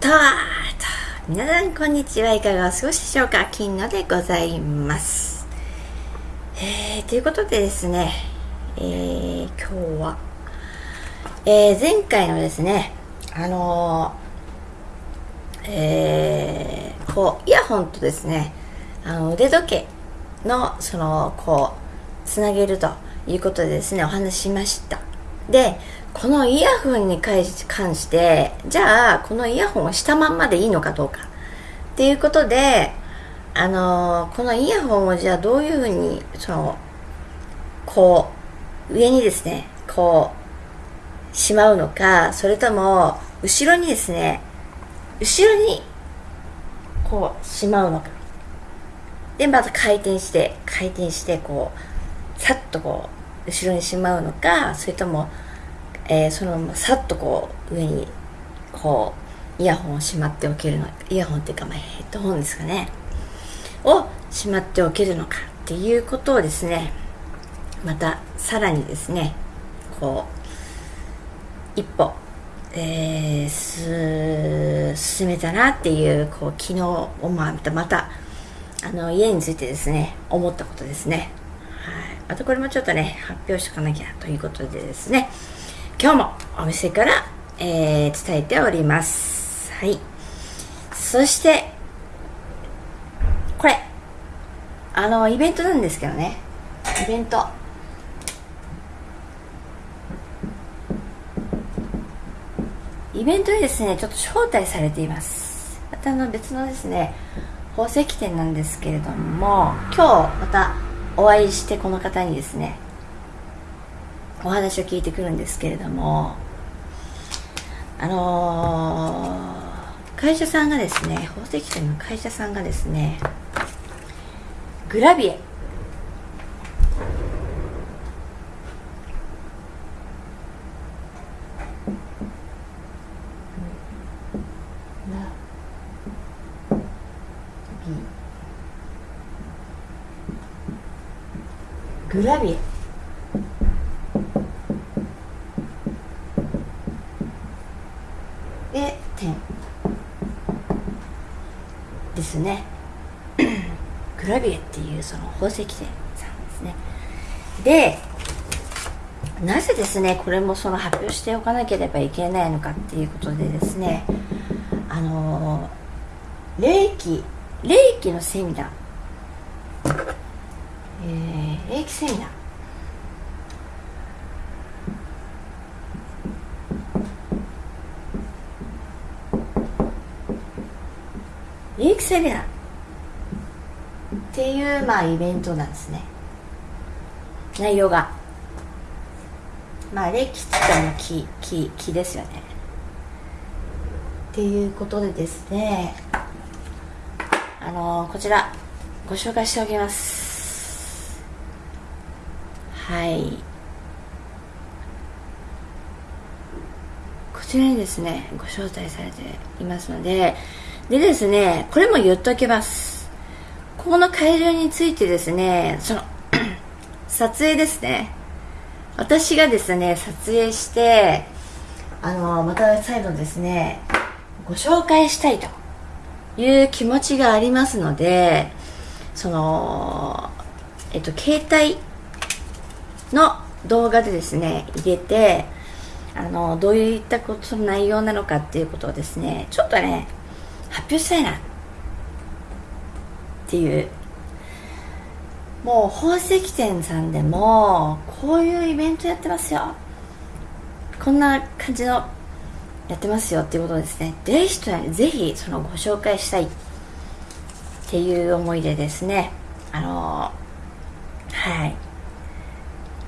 と皆さんこんにちは。いかがお過ごしでしょうか。金野でございます。えー、ということでですねえー、今日はえー、前回のですねあのー、え、こうイヤホンとですねあの腕時計のそのこうつなげるということでですねお話ししました。でこのイヤホンに関してじゃあこのイヤホンをしたまんまでいいのかどうか。っていうことであの、このイヤホンをじゃあどういうふうにそのこう上にですねこうしまうのかそれとも後ろにですね後ろにこうしまうのか。でまた回転して回転してこうさっとこう後ろにしまうのかそれともえー、そのままさっとこう上にこうイヤホンをしまっておけるのイヤホンっていうか、まあ、ヘッドホンですかね。をしまっておけるのかっていうことをですねまたさらにですねこう一歩、えー、進めたなっていうこう昨日をまたまたあの家についてですね思ったことですね。はい。またこれもちょっとね発表しとかなきゃということでですね。今日もお店から、えー、伝えております。はい。そして、これ、あの、イベントなんですけどね。イベント。イベントにですね、ちょっと招待されています。またあの別のですね、宝石店なんですけれども、今日またお会いしてこの方にですね、お話を聞いてくるんですけれどもあのー、会社さんがですね宝石店の会社さんがですねグラビエ。グラビエ点ですねグラビエっていうその宝石店さんですね。でなぜですねこれもその発表しておかなければいけないのかっていうことでですねあの霊気霊気のセミナー、えー、霊気セミナー。リークセミナー。っていうまあイベントなんですね。内容が。まあ霊気って言ったら木木木ですよね。っていうことでですね。あのー、こちらご紹介しておきます。はい。こちらにですねご招待されていますので。でですね、これも言っときます。ここの会場についてですね、その 撮影ですね。私がですね、撮影して、あの、また再度ですね、ご紹介したいという気持ちがありますので、その、えっと、携帯の動画でですね、入れて、あの、どういったことの内容なのかっていうことをですね、ちょっとね、発表したいなっていう。もう宝石店さんでもこういうイベントやってますよ。こんな感じのやってますよっていうことですね。ぜひとぜひそのご紹介したいっていう思いでですね。あのはい。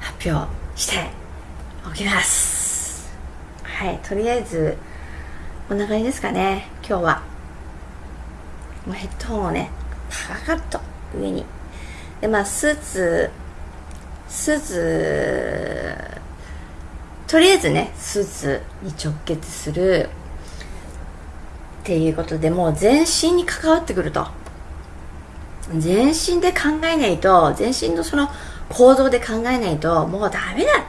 発表しておきます。はいとりあえずこんな感じですかね今日は。もうヘッドホンをねパカッと上に。でまあスーツスーツとりあえずねスーツに直結するっていうことでもう全身に関わってくると。全身で考えないと全身のその行動で考えないともうダメだ。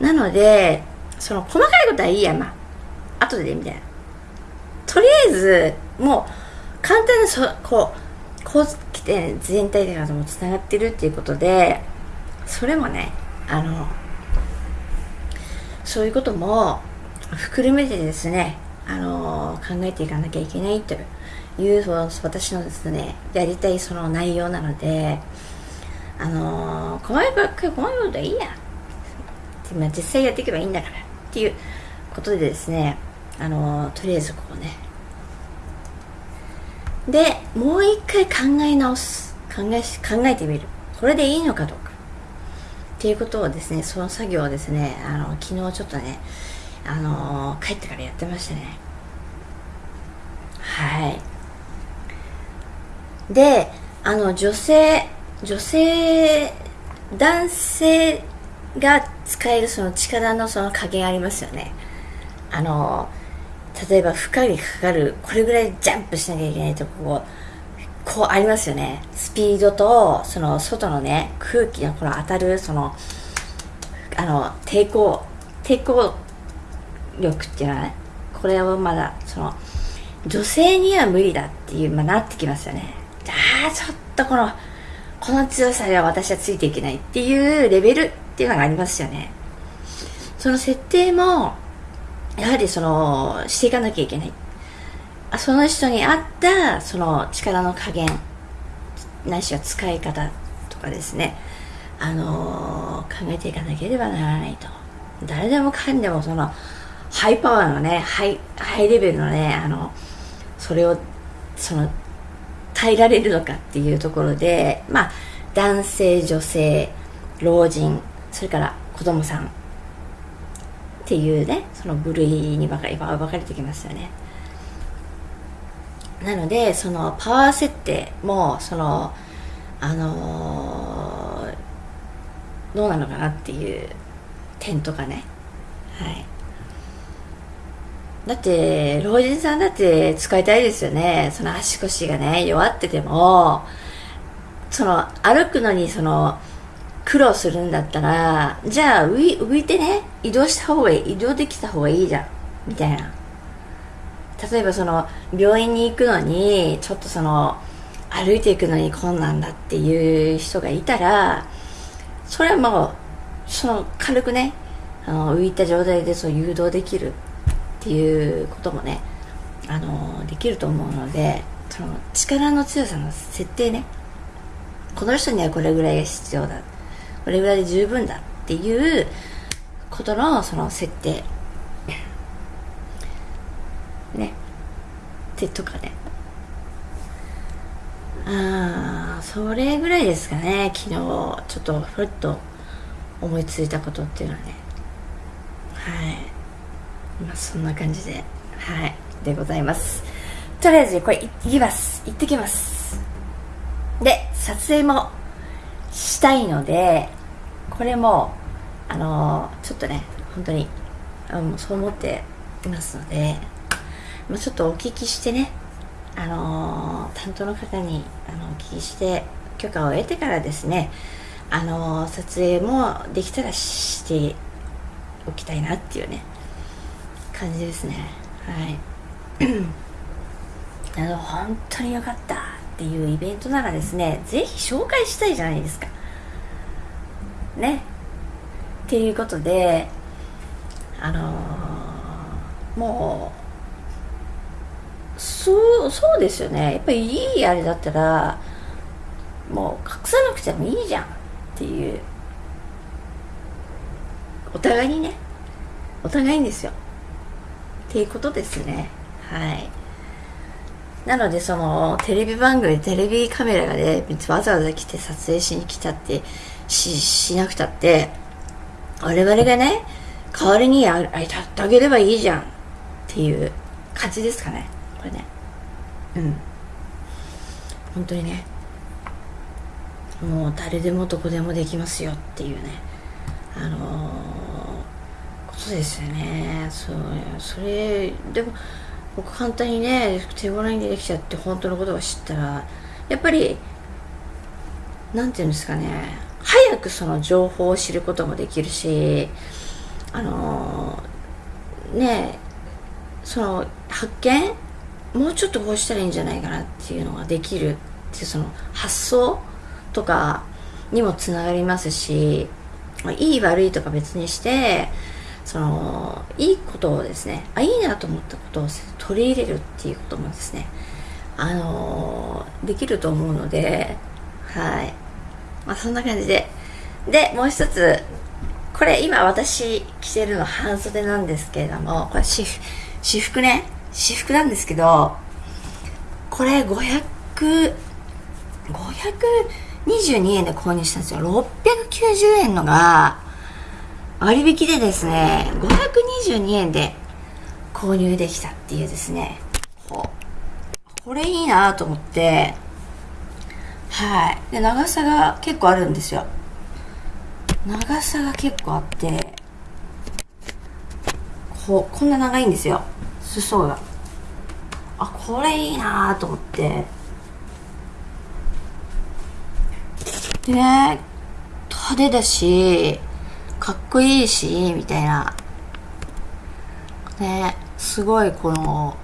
なのでその細かいことはいいやまあ後でみたいな。とりあえずもう簡単なそこう高知県全体でもつながってるっていうことでそれもねあのそういうことも含めてですねあの考えていかなきゃいけないという私のですねやりたいその内容なのであの細かく細かいことはいいや。まあ、実際やっていけばいいんだからっていうことでですねあのとりあえずこうねでもう一回考え直す。考え考えてみる。これでいいのかどうか。っていうことをですねその作業をですねあの昨日ちょっとねあの帰ってからやってましたね。はい。であの女性女性男性が使えるその力のその加減ありますよね。あの例えば負荷にかかるこれぐらいジャンプしなきゃいけないとここうありますよね。スピードとその外のね空気のこの当たるそのあの抵抗抵抗力っていうのはねこれをまだその女性には無理だっていう、まあ、なってきますよね。ああちょっとこのこの強さでは私はついていけないっていうレベルっていうのがありますよね。その設定もやはりそのしていかなきゃいけない。その人に合ったその力の加減ないしは使い方とかですね。あのー、考えていかなければならないと。誰でもかんでもそのハイパワーのねハイハイレベルのねあのそれをその耐えられるのかっていうところでまあ男性女性老人それから子供さんっていうねその部類に分かれ分かれてきますよね。なのでそのパワー設定もそのあのー、どうなのかなっていう点とかね。はい。だって老人さんだって使いたいですよね。その足腰がね弱っててもその歩くのにその苦労するんだったらじゃあ浮浮いてね移動した方がいい移動できた方がいいじゃんみたいな。例えばその病院に行くのにちょっとその歩いていくのに困難だっていう人がいたらそれはもうその軽くねあの浮いた状態でそう誘導できるっていうこともねあのできると思うのでその力の強さの設定ね。この人にはこれぐらいが必要だ。これぐらいで十分だっていうことのその設定。ね。っ手とかね。ああそれぐらいですかね。昨日ちょっとふっと思いついたことっていうのはね。はい。まあそんな感じで。はい。でございます。とりあえずこれいきます。行ってきます。で撮影もしたいのでこれもあのちょっとね本当にあのそう思っていますので、まあ、ちょっとお聞きしてねあの担当の方にあのお聞きして許可を得てからですねあの撮影もできたらしておきたいなっていうね感じですね。はい。あの本当に良かったっていうイベントならですねぜひ紹介したいじゃないですか。ね。っていうことであのー、もうそうそうですよね。やっぱりいいあれだったらもう隠さなくてもいいじゃんっていう。お互いにね。お互いにですよ。っていうことですね。はい。なのでそのテレビ番組テレビカメラがねわざわざ来て撮影しに来たってししなくたって我々がね代わりにああたってあげればいいじゃんっていう感じですかね。これね。うん。本当にね。もう誰でもどこでもできますよっていうね。あのー、ことですよね。そうそれでも僕簡単にね手頃にできちゃって本当のことを知ったらやっぱりなんていうんですかね早くその情報を知ることもできるしあのねその発見もうちょっとこうしたらいいんじゃないかなっていうのができるっていうその発想とかにもつながりますしいい悪いとか別にしてそのいいことをですねあいいなと思ったことを取り入れるっていうこともですねあのできると思うのではい。まあそんな感じで。でもう一つこれ今私着てるの半袖なんですけれどもこれ私服ね私服なんですけどこれ500 522円で購入したんですよ。690円のが割引でですね522円で購入できたっていうですね。これいいなと思って。はい。で長さが結構あるんですよ。長さが結構あってこうこんな長いんですよ。裾が。あこれいいなと思って。でね派手だしかっこいいしみたいな。ねすごいこの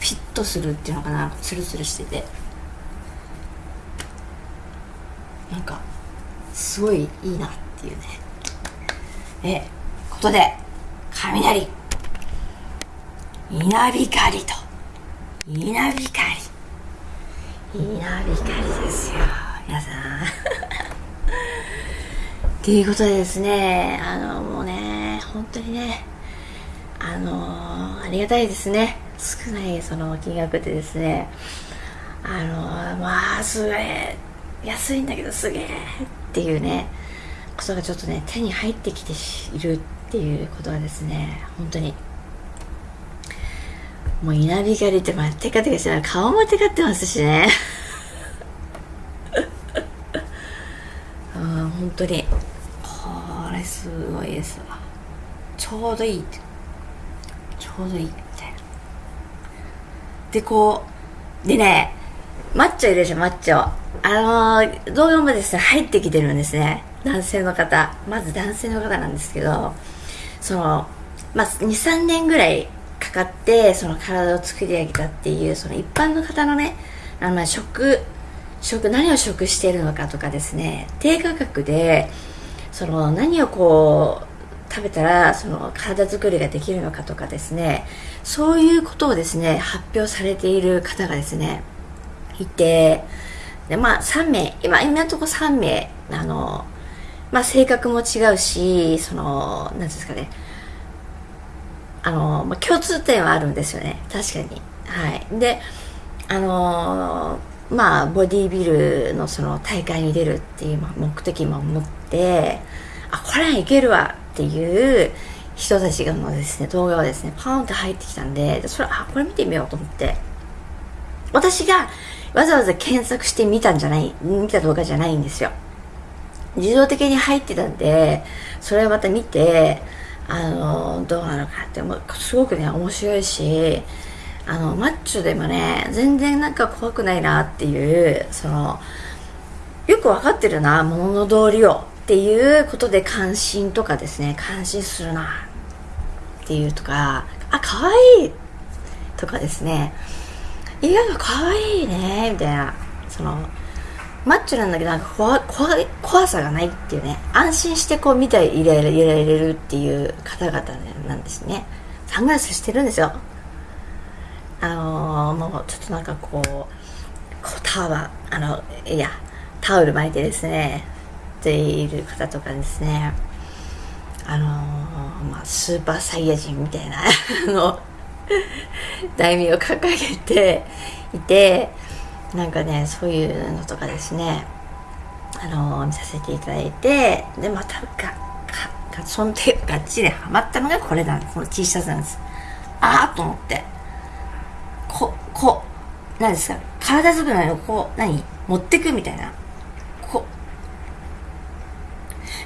フィットするっていうのかな。ツルツルしてて。なんかすごいいいなっていうね。えことで雷。稲光と。稲光。稲光ですよ皆さん。っていうことでですねあのもうね本当にねあのありがたいですね。少ないその金額でですねあのまあすげえ安いんだけどすげえっていうねことがちょっとね手に入ってきているっていうことはですね本当にもう稲光ってまあテカテカして顔もテカってますしね。うん本当に。これすごいですわちょうどいいちょうどいいみたいなでこうでねマッチョいるでしょマッチョ。あのー、動画もですね入ってきてるんですね。男性の方。まず男性の方なんですけどそのまあ23年ぐらいかかってその体を作り上げたっていうその一般の方のねあの食食何を食してるのかとかですね低価格でその何をこう食べたらその体作りができるのかとかですねそういうことをですね発表されている方がですねいてでまあ3名今今のところ3名あのまあ性格も違うしその何ですかねあの、まあ、共通点はあるんですよね確かに。はい。であのまあボディービルのその大会に出るっていう目的も持ってあこれはいけるわっていう人たちのですね、動画がですね、パーンって入ってきたんで、それ、あ、これ見てみようと思って。私がわざわざ検索して見たんじゃない、見た動画じゃないんですよ。自動的に入ってたんで、それをまた見て、あの、どうなのかって、すごくね、面白いし、あの、マッチョでもね、全然なんか怖くないなっていう、その、よくわかってるな、物の通りをっていうことで関心とかですね感心するなっていうとかあ可愛いとかですね意外と可愛いねみたいなそのマッチョなんだけどなんか怖怖怖さがないっていうね安心してこう見ていられるっていう方々なんですね。サングラスしてるんですよ。あのー、もうちょっとなんかこうこうタワーあのいやタオル巻いてですねている方とかですねあのー、まあ、スーパーサイヤ人みたいな あの題名を掲げていてなんかねそういうのとかですねあのー、見させていただいてでまたががそんでがっちりハマったのがこれなんです。この T シャツなんです。ああと思って。ここ何ですか？体作りのこう何？持ってくみたいな。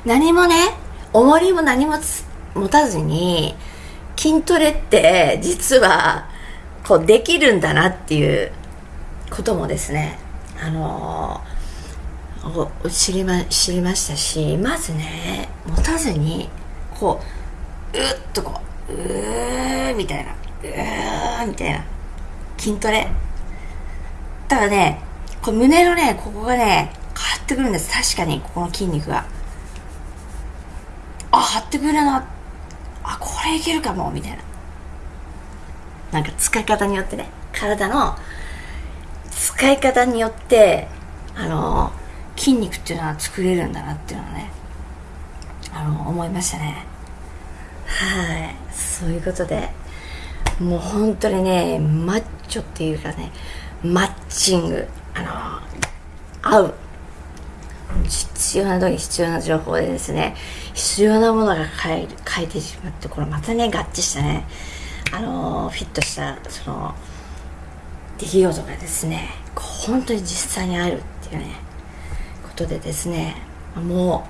何もね、重りも何も持たずに、筋トレって実は、こうできるんだなっていうこともですね、あのー、知りま、知りましたし、まずね、持たずに、こう、うっとこう、うーみたいな、うーみたいな。筋トレ。ただねこれ胸のねここがね変わってくるんです。確かにここの筋肉が。あ張ってくるな。あこれいけるかも。みたいな。なんか使い方によってね。体の使い方によってあの筋肉っていうのは作れるんだなっていうのはねあの思いましたね。はい。そういうことでもう本当にねマッチョっていうかねマッチング。あの合う。必要な時必要な情報でですね必要なものが変え変えてしまってこれまたね合致したねあのフィットしたその出来事がですね本当に実際にあるっていうねことでですねも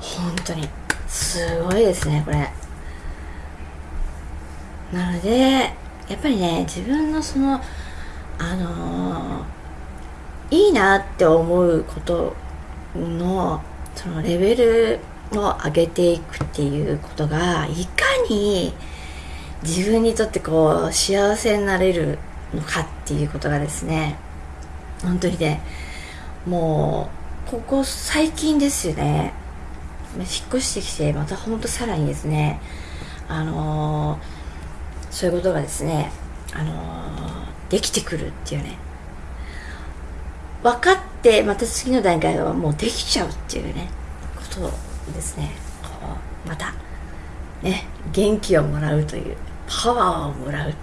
う本当にすごいですねこれ。なのでやっぱりね自分のそのあのー、いいなって思うことのそのレベルを上げていくっていうことがいかに自分にとってこう幸せになれるのかっていうことがですね本当にねもうここ最近ですよね引っ越してきてまたほんとさらにですねあのー、そういうことがですねあのー、できてくるっていうね。分かってまた次の段階はもうできちゃうっていうねことですね。こうまたね元気をもらうというパワーをもらうっ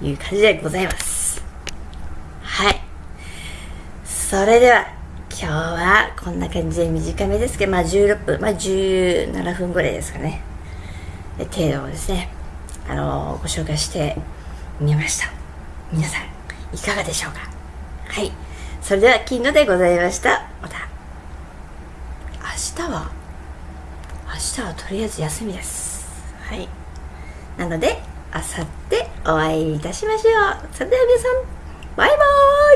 ていう感じでございます。はい。それでは今日はこんな感じで短めですけどまあ16分まあ17分ぐらいですかね。程度ですねあの、ご紹介してみました。皆さんいかがでしょうか？はい。それでは金野でございました。また。明日は？明日はとりあえず休みです。はい。なのであさってお会いいたしましょう。それでは皆さん。バイバー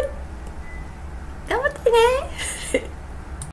イ。頑張ってね。